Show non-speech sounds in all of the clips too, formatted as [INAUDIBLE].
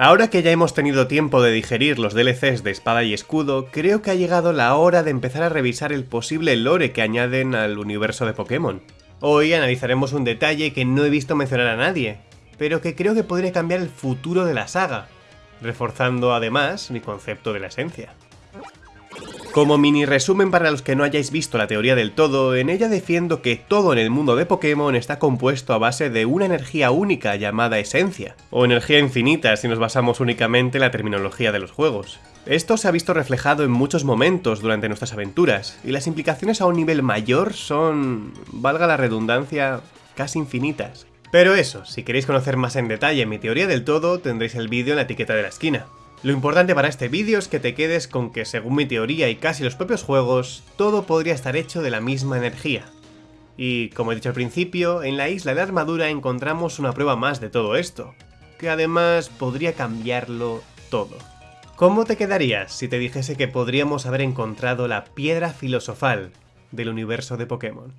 Ahora que ya hemos tenido tiempo de digerir los DLCs de Espada y Escudo, creo que ha llegado la hora de empezar a revisar el posible lore que añaden al universo de Pokémon. Hoy analizaremos un detalle que no he visto mencionar a nadie, pero que creo que podría cambiar el futuro de la saga, reforzando además mi concepto de la esencia. Como mini resumen para los que no hayáis visto la teoría del todo, en ella defiendo que todo en el mundo de Pokémon está compuesto a base de una energía única llamada esencia, o energía infinita si nos basamos únicamente en la terminología de los juegos. Esto se ha visto reflejado en muchos momentos durante nuestras aventuras, y las implicaciones a un nivel mayor son, valga la redundancia, casi infinitas. Pero eso, si queréis conocer más en detalle mi teoría del todo, tendréis el vídeo en la etiqueta de la esquina. Lo importante para este vídeo es que te quedes con que según mi teoría y casi los propios juegos, todo podría estar hecho de la misma energía. Y como he dicho al principio, en la isla de armadura encontramos una prueba más de todo esto, que además podría cambiarlo todo. ¿Cómo te quedarías si te dijese que podríamos haber encontrado la piedra filosofal del universo de Pokémon?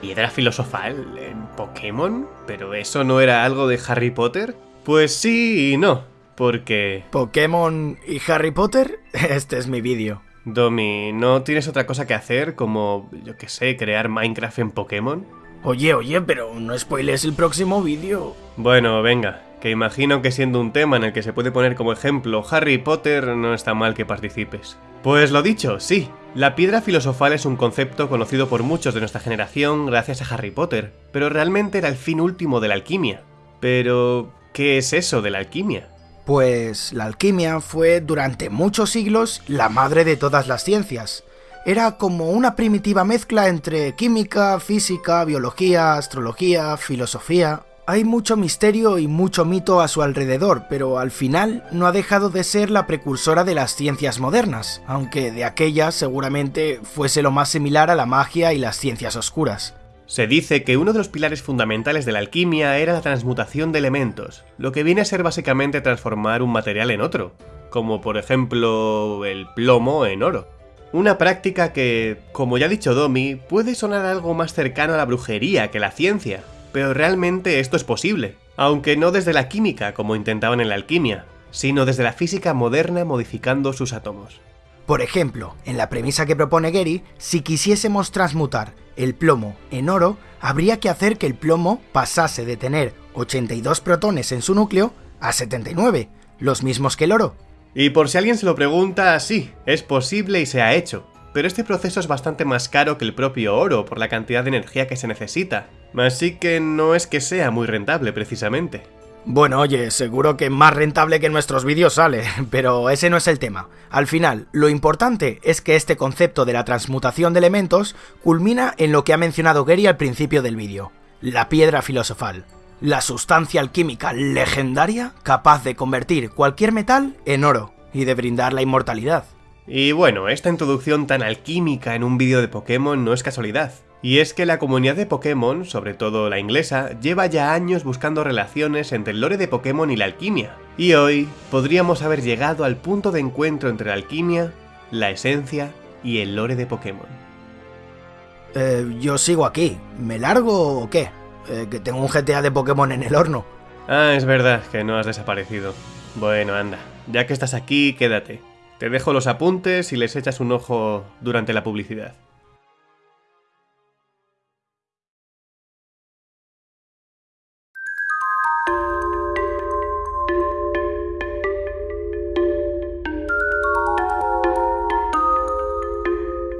¿Piedra filosofal en Pokémon? ¿Pero eso no era algo de Harry Potter? Pues sí y no, porque... ¿Pokémon y Harry Potter? [LAUGHS] Este es mi vídeo. Domi, ¿no tienes otra cosa que hacer como, yo qué sé, crear Minecraft en Pokémon? Oye, oye, pero no spoiles el próximo vídeo. Bueno, venga, que imagino que siendo un tema en el que se puede poner como ejemplo Harry Potter, no está mal que participes. Pues lo dicho, sí, la piedra filosofal es un concepto conocido por muchos de nuestra generación gracias a Harry Potter, pero realmente era el fin último de la alquimia. Pero, ¿qué es eso de la alquimia? Pues la alquimia fue durante muchos siglos la madre de todas las ciencias. Era como una primitiva mezcla entre química, física, biología, astrología, filosofía... Hay mucho misterio y mucho mito a su alrededor, pero al final no ha dejado de ser la precursora de las ciencias modernas, aunque de aquellas seguramente fuese lo más similar a la magia y las ciencias oscuras. Se dice que uno de los pilares fundamentales de la alquimia era la transmutación de elementos, lo que viene a ser básicamente transformar un material en otro, como por ejemplo el plomo en oro. Una práctica que, como ya ha dicho Domi, puede sonar algo más cercano a la brujería que la ciencia, pero realmente esto es posible, aunque no desde la química como intentaban en la alquimia, sino desde la física moderna modificando sus átomos. Por ejemplo, en la premisa que propone Gary, si quisiésemos transmutar el plomo en oro, habría que hacer que el plomo pasase de tener 82 protones en su núcleo a 79, los mismos que el oro. Y por si alguien se lo pregunta, sí, es posible y se ha hecho, pero este proceso es bastante más caro que el propio oro por la cantidad de energía que se necesita, así que no es que sea muy rentable precisamente. Bueno, oye, seguro que más rentable que nuestros vídeos sale, [LAUGHS] pero ese no es el tema. Al final, lo importante es que este concepto de la transmutación de elementos culmina en lo que ha mencionado Gary al principio del vídeo, la piedra filosofal. La sustancia alquímica legendaria capaz de convertir cualquier metal en oro y de brindar la inmortalidad. Y bueno, esta introducción tan alquímica en un vídeo de Pokémon no es casualidad. Y es que la comunidad de Pokémon, sobre todo la inglesa, lleva ya años buscando relaciones entre el lore de Pokémon y la alquimia. Y hoy podríamos haber llegado al punto de encuentro entre la alquimia, la esencia y el lore de Pokémon. Eh, yo sigo aquí. ¿Me largo o qué? Eh, que tengo un GTA de Pokémon en el horno. Ah, es verdad que no has desaparecido. Bueno, anda, ya que estás aquí, quédate. Te dejo los apuntes y les echas un ojo durante la publicidad.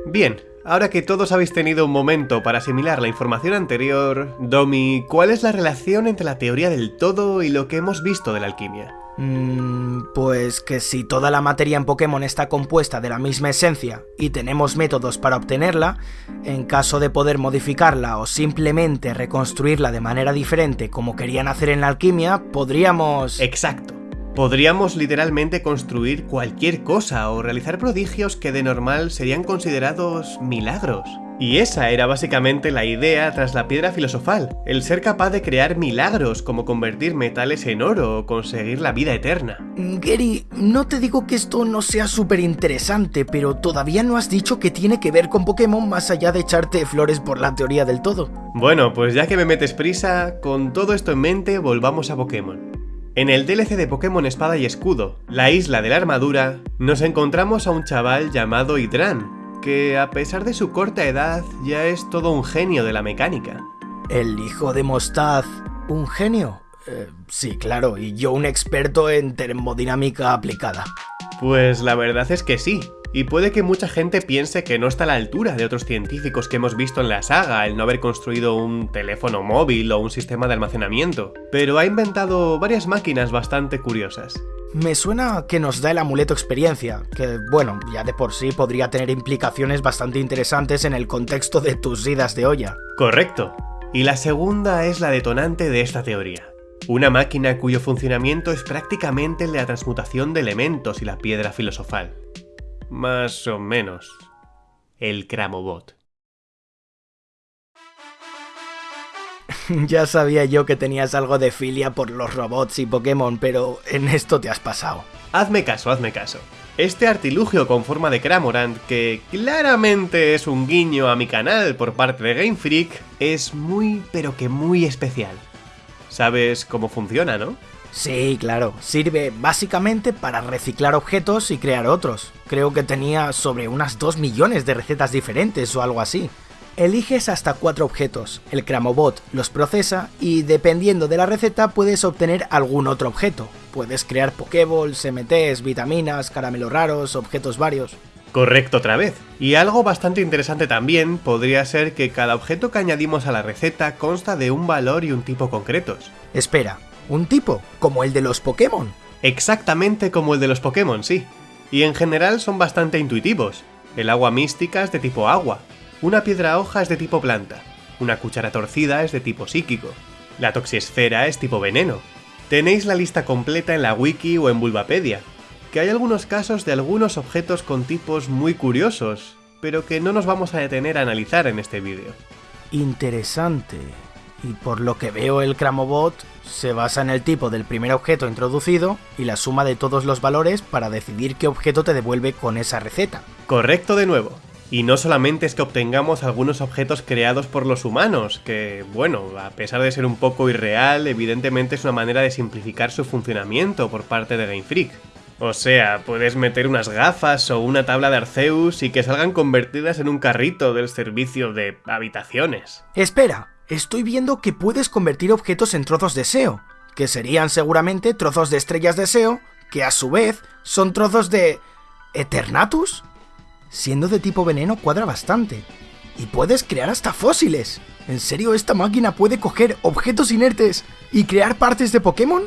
Bien, ahora que todos habéis tenido un momento para asimilar la información anterior, Domi, ¿cuál es la relación entre la teoría del todo y lo que hemos visto de la alquimia? Mm, pues que si toda la materia en Pokémon está compuesta de la misma esencia y tenemos métodos para obtenerla, en caso de poder modificarla o simplemente reconstruirla de manera diferente como querían hacer en la alquimia, podríamos... Exacto. Podríamos literalmente construir cualquier cosa o realizar prodigios que de normal serían considerados milagros. Y esa era básicamente la idea tras la piedra filosofal, el ser capaz de crear milagros como convertir metales en oro o conseguir la vida eterna. Gary, no te digo que esto no sea súper interesante, pero todavía no has dicho que tiene que ver con Pokémon más allá de echarte flores por la teoría del todo. Bueno, pues ya que me metes prisa, con todo esto en mente volvamos a Pokémon. En el DLC de Pokémon Espada y Escudo, la isla de la armadura, nos encontramos a un chaval llamado Hydran, que a pesar de su corta edad ya es todo un genio de la mecánica. ¿El hijo de Mostaz, un genio? Eh, sí, claro, y yo un experto en termodinámica aplicada. Pues la verdad es que sí, y puede que mucha gente piense que no está a la altura de otros científicos que hemos visto en la saga el no haber construido un teléfono móvil o un sistema de almacenamiento, pero ha inventado varias máquinas bastante curiosas. Me suena que nos da el amuleto experiencia, que bueno, ya de por sí podría tener implicaciones bastante interesantes en el contexto de tus idas de olla. Correcto. Y la segunda es la detonante de esta teoría. Una máquina cuyo funcionamiento es prácticamente la transmutación de elementos y la piedra filosofal. Más o menos. El Cramobot. [LAUGHS] ya sabía yo que tenías algo de filia por los robots y Pokémon, pero en esto te has pasado. Hazme caso, hazme caso. Este artilugio con forma de Cramorant, que claramente es un guiño a mi canal por parte de Game Freak, es muy pero que muy especial. Sabes cómo funciona, ¿no? Sí, claro. Sirve básicamente para reciclar objetos y crear otros. Creo que tenía sobre unas 2 millones de recetas diferentes o algo así. Eliges hasta cuatro objetos, el Cramobot los procesa y dependiendo de la receta puedes obtener algún otro objeto. Puedes crear Pokéballs, MTs, vitaminas, caramelos raros, objetos varios. Correcto otra vez. Y algo bastante interesante también podría ser que cada objeto que añadimos a la receta consta de un valor y un tipo concretos. Espera, ¿un tipo? ¿Como el de los Pokémon? Exactamente como el de los Pokémon, sí. Y en general son bastante intuitivos. El agua mística es de tipo agua, una piedra hoja es de tipo planta, una cuchara torcida es de tipo psíquico, la toxiesfera es tipo veneno. Tenéis la lista completa en la wiki o en Bulbapedia, que hay algunos casos de algunos objetos con tipos muy curiosos, pero que no nos vamos a detener a analizar en este vídeo. Interesante. Y por lo que veo el Cramobot se basa en el tipo del primer objeto introducido y la suma de todos los valores para decidir qué objeto te devuelve con esa receta. Correcto de nuevo. Y no solamente es que obtengamos algunos objetos creados por los humanos, que, bueno, a pesar de ser un poco irreal, evidentemente es una manera de simplificar su funcionamiento por parte de Game Freak. O sea, puedes meter unas gafas o una tabla de Arceus y que salgan convertidas en un carrito del servicio de habitaciones. Espera, estoy viendo que puedes convertir objetos en trozos de SEO, que serían seguramente trozos de estrellas de SEO, que a su vez son trozos de... ¿Eternatus? siendo de tipo veneno cuadra bastante. Y puedes crear hasta fósiles. ¿En serio esta máquina puede coger objetos inertes y crear partes de Pokémon?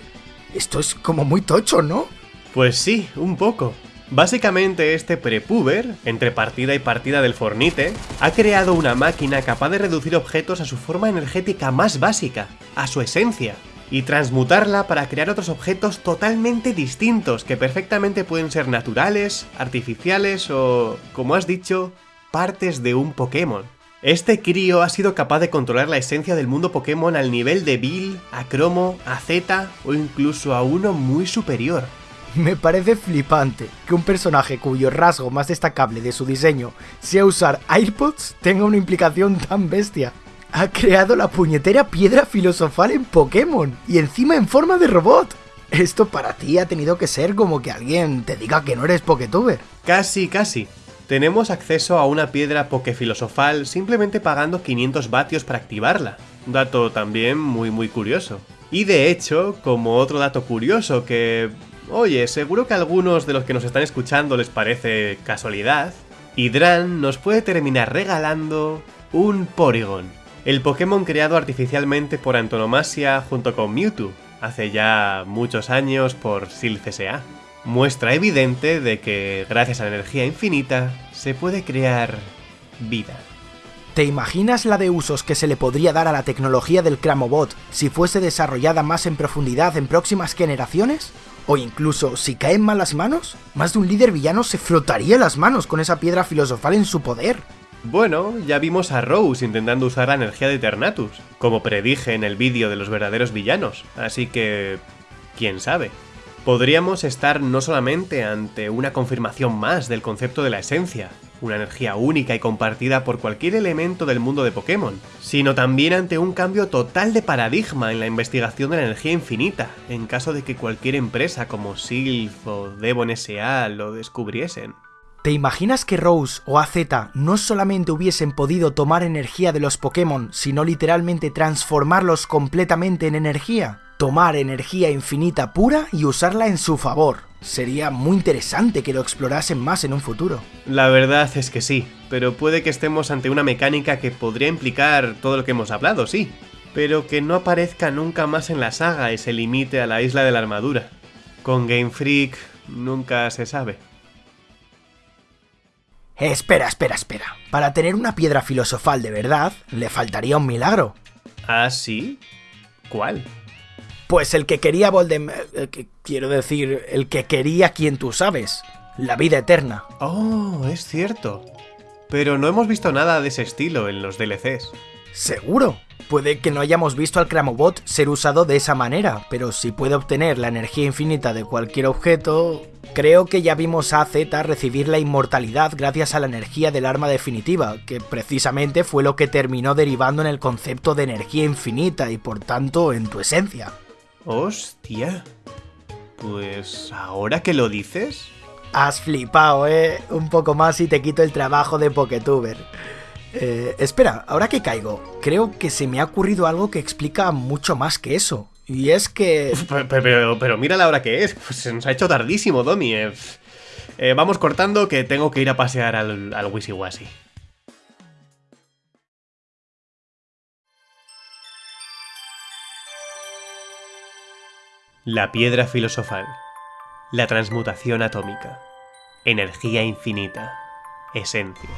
Esto es como muy tocho, ¿no? Pues sí, un poco. Básicamente este prepuber, entre partida y partida del Fornite, ha creado una máquina capaz de reducir objetos a su forma energética más básica, a su esencia, y transmutarla para crear otros objetos totalmente distintos que perfectamente pueden ser naturales, artificiales o, como has dicho, partes de un Pokémon. Este crío ha sido capaz de controlar la esencia del mundo Pokémon al nivel de Bill, a Cromo, a Z o incluso a uno muy superior. [LAUGHS] Me parece flipante que un personaje cuyo rasgo más destacable de su diseño sea usar AirPods tenga una implicación tan bestia ha creado la puñetera piedra filosofal en Pokémon y encima en forma de robot. Esto para ti ha tenido que ser como que alguien te diga que no eres Poketuber. Casi, casi. Tenemos acceso a una piedra Pokefilosofal simplemente pagando 500 vatios para activarla. Dato también muy muy curioso. Y de hecho, como otro dato curioso que... Oye, seguro que a algunos de los que nos están escuchando les parece casualidad, Hydran nos puede terminar regalando un Porygon el Pokémon creado artificialmente por antonomasia junto con Mewtwo, hace ya muchos años por Sil. Muestra evidente de que, gracias a la energía infinita, se puede crear vida. ¿Te imaginas la de usos que se le podría dar a la tecnología del Cramobot si fuese desarrollada más en profundidad en próximas generaciones? ¿O incluso si cae en malas manos? Más de un líder villano se frotaría las manos con esa piedra filosofal en su poder. Bueno, ya vimos a Rose intentando usar la energía de Eternatus, como predije en el vídeo de los verdaderos villanos, así que... quién sabe. Podríamos estar no solamente ante una confirmación más del concepto de la esencia, una energía única y compartida por cualquier elemento del mundo de Pokémon, sino también ante un cambio total de paradigma en la investigación de la energía infinita, en caso de que cualquier empresa como Sylph o Devon S.A. lo descubriesen. ¿Te imaginas que Rose o AZ no solamente hubiesen podido tomar energía de los Pokémon, sino literalmente transformarlos completamente en energía? tomar energía infinita pura y usarla en su favor. Sería muy interesante que lo explorasen más en un futuro. La verdad es que sí, pero puede que estemos ante una mecánica que podría implicar todo lo que hemos hablado, sí, pero que no aparezca nunca más en la saga y se limite a la isla de la armadura. Con Game Freak nunca se sabe. Espera, espera, espera. Para tener una piedra filosofal de verdad, le faltaría un milagro. ¿Ah, sí? ¿Cuál? Pues el que quería Voldemort... Eh, quiero decir, el que quería quien tú sabes. La vida eterna. Oh, es cierto. Pero no hemos visto nada de ese estilo en los DLCs. Seguro. Puede que no hayamos visto al Cramobot ser usado de esa manera, pero si puede obtener la energía infinita de cualquier objeto... Creo que ya vimos a Z recibir la inmortalidad gracias a la energía del arma definitiva, que precisamente fue lo que terminó derivando en el concepto de energía infinita y por tanto en tu esencia. Hostia. Pues ahora que lo dices... Has flipado, ¿eh? Un poco más y te quito el trabajo de Poketuber. Eh, espera, ahora que caigo, creo que se me ha ocurrido algo que explica mucho más que eso. Y es que... [LAUGHS] Pero, mira la hora que es, pues se nos ha hecho tardísimo, Domi. Eh. Eh, vamos cortando que tengo que ir a pasear al, al Wisiwasi. La piedra filosofal. La transmutación atómica. Energía infinita. Esencia.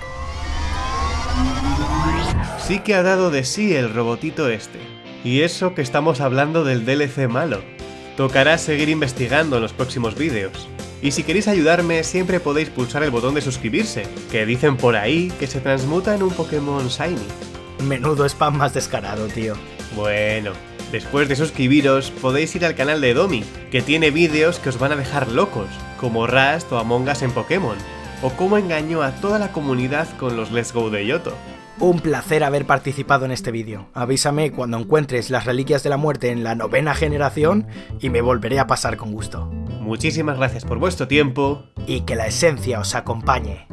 Sí que ha dado de sí el robotito este. Y eso que estamos hablando del DLC malo. Tocará seguir investigando en los próximos vídeos. Y si queréis ayudarme, siempre podéis pulsar el botón de suscribirse, que dicen por ahí que se transmuta en un Pokémon Shiny. Menudo spam más descarado, tío. Bueno, Después de suscribiros, podéis ir al canal de Domi, que tiene vídeos que os van a dejar locos, como Rust o Among Us en Pokémon, o cómo engañó a toda la comunidad con los Let's Go de Yoto. Un placer haber participado en este vídeo. Avísame cuando encuentres las reliquias de la muerte en la novena generación y me volveré a pasar con gusto. Muchísimas gracias por vuestro tiempo. Y que la esencia os acompañe.